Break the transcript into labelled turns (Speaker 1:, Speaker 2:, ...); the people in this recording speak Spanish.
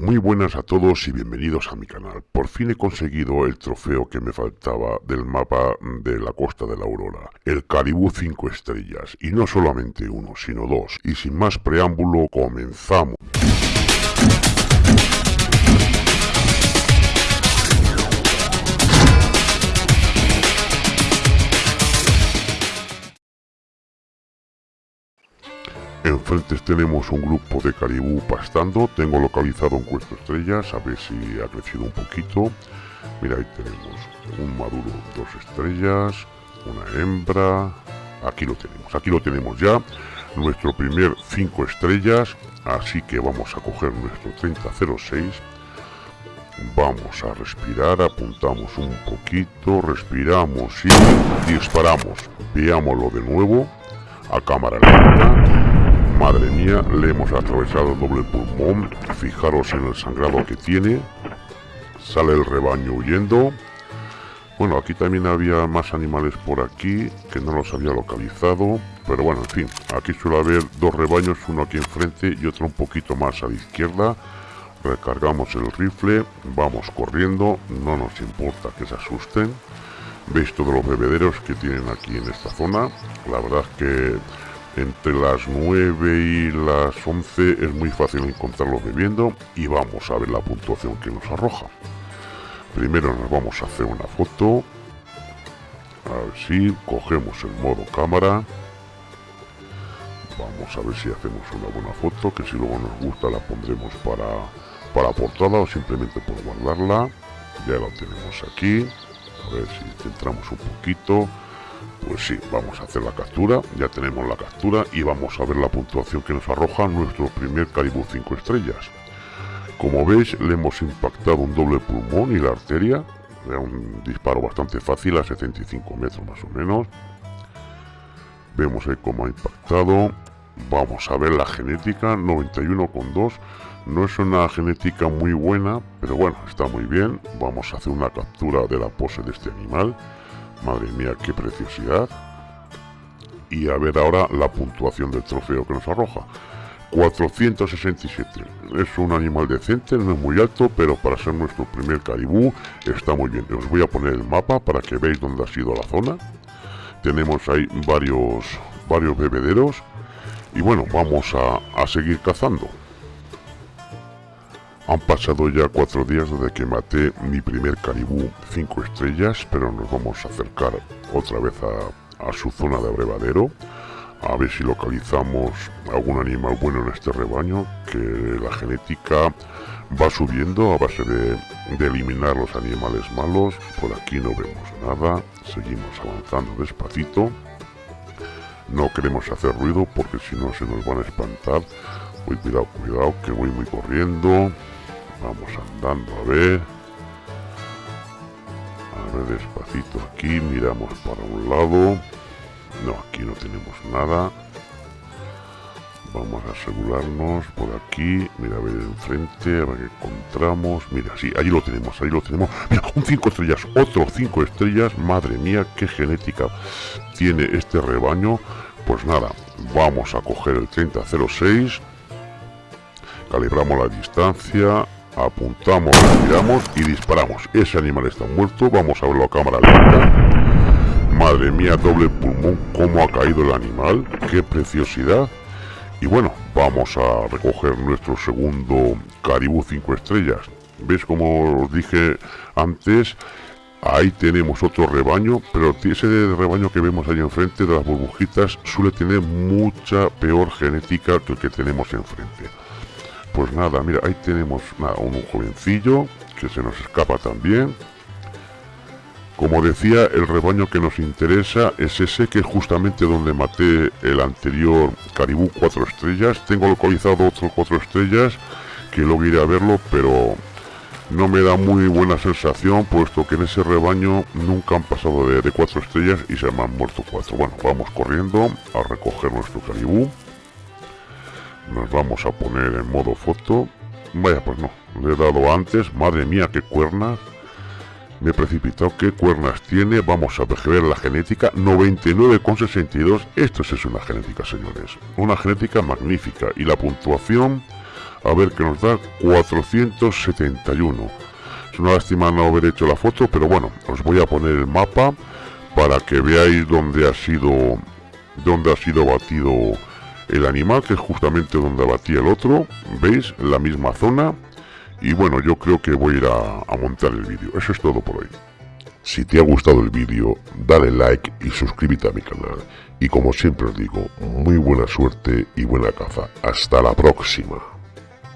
Speaker 1: Muy buenas a todos y bienvenidos a mi canal. Por fin he conseguido el trofeo que me faltaba del mapa de la Costa de la Aurora. El Caribú 5 estrellas. Y no solamente uno, sino dos. Y sin más preámbulo, comenzamos. Enfrente tenemos un grupo de caribú pastando. Tengo localizado un cuesto estrellas, a ver si ha crecido un poquito. Mira, ahí tenemos un maduro, dos estrellas, una hembra. Aquí lo tenemos, aquí lo tenemos ya. Nuestro primer cinco estrellas. Así que vamos a coger nuestro 3006. Vamos a respirar, apuntamos un poquito, respiramos y disparamos. Veámoslo de nuevo a cámara lenta Madre mía, le hemos atravesado doble pulmón. Fijaros en el sangrado que tiene. Sale el rebaño huyendo. Bueno, aquí también había más animales por aquí que no los había localizado. Pero bueno, en fin, aquí suele haber dos rebaños, uno aquí enfrente y otro un poquito más a la izquierda. Recargamos el rifle, vamos corriendo, no nos importa que se asusten. Veis todos los bebederos que tienen aquí en esta zona. La verdad es que entre las 9 y las 11 es muy fácil encontrarlos bebiendo y vamos a ver la puntuación que nos arroja. Primero nos vamos a hacer una foto. A ver si cogemos el modo cámara. Vamos a ver si hacemos una buena foto, que si luego nos gusta la pondremos para, para portada o simplemente por guardarla. Ya lo tenemos aquí. A ver si centramos un poquito. Pues sí, vamos a hacer la captura, ya tenemos la captura y vamos a ver la puntuación que nos arroja nuestro primer Caribou 5 estrellas. Como veis, le hemos impactado un doble pulmón y la arteria, un disparo bastante fácil a 75 metros más o menos. Vemos ahí cómo ha impactado. Vamos a ver la genética, 91,2. No es una genética muy buena, pero bueno, está muy bien. Vamos a hacer una captura de la pose de este animal. Madre mía, qué preciosidad. Y a ver ahora la puntuación del trofeo que nos arroja. 467. Es un animal decente, no es muy alto, pero para ser nuestro primer caribú está muy bien. Os voy a poner el mapa para que veáis dónde ha sido la zona. Tenemos ahí varios, varios bebederos. Y bueno, vamos a, a seguir cazando. Han pasado ya cuatro días desde que maté mi primer caribú 5 estrellas, pero nos vamos a acercar otra vez a, su zona de abrevadero, a ver si localizamos algún animal bueno en este rebaño, que la genética va subiendo a base de, eliminar los animales malos. Por aquí no vemos nada, seguimos avanzando despacito. No queremos hacer ruido porque si no se nos van a espantar. Cuidado, cuidado, que voy muy corriendo. Vamos andando a ver. A ver despacito aquí, miramos para un lado. No, aquí no tenemos nada. Vamos a asegurarnos por aquí. Mira, a ver enfrente, a ver qué encontramos. Mira, sí, allí lo tenemos, ahí lo tenemos. Mira, un 5 estrellas, otro 5 estrellas. Madre mía, qué genética tiene este rebaño. Pues nada, vamos a coger el 3006. Calibramos la distancia apuntamos, miramos y disparamos. Ese animal está muerto, vamos a verlo a cámara. Madre mía, doble pulmón, cómo ha caído el animal, qué preciosidad. Y bueno, vamos a recoger nuestro segundo Caribú 5 estrellas. ¿Ves como os dije antes? Ahí tenemos otro rebaño, pero ese rebaño que vemos ahí enfrente de las burbujitas suele tener mucha peor genética que el que tenemos enfrente. Pues nada, mira, ahí tenemos un jovencillo que se nos escapa también. Como decía, el rebaño que nos interesa es ese que es justamente donde maté el anterior Caribú 4 estrellas. Tengo localizado otros 4 estrellas que luego iré a verlo, pero no me da muy buena sensación, puesto que en ese rebaño nunca han pasado de, de 4 estrellas y se me han muerto 4. Bueno, vamos corriendo a recoger nuestro Caribú nos vamos a poner en modo foto. Vaya pues no le he dado antes. Madre mía qué cuernas me he precipitado qué cuernas tiene. Vamos a ver la genética. 99,62 esto es una genética señores. Una genética magnífica. Y la puntuación a ver que nos da 471. Es una lástima no haber hecho la foto, pero bueno, os voy a poner el mapa para que veáis dónde ha sido dónde ha sido batido el animal, que es justamente donde batía el otro. ¿Veis? La misma zona. Y bueno, yo creo que voy a ir a, a montar el vídeo. Eso es todo por hoy. Si te ha gustado el vídeo, dale like y suscríbete a mi canal. Y como siempre os digo, muy buena suerte y buena caza. Hasta la próxima.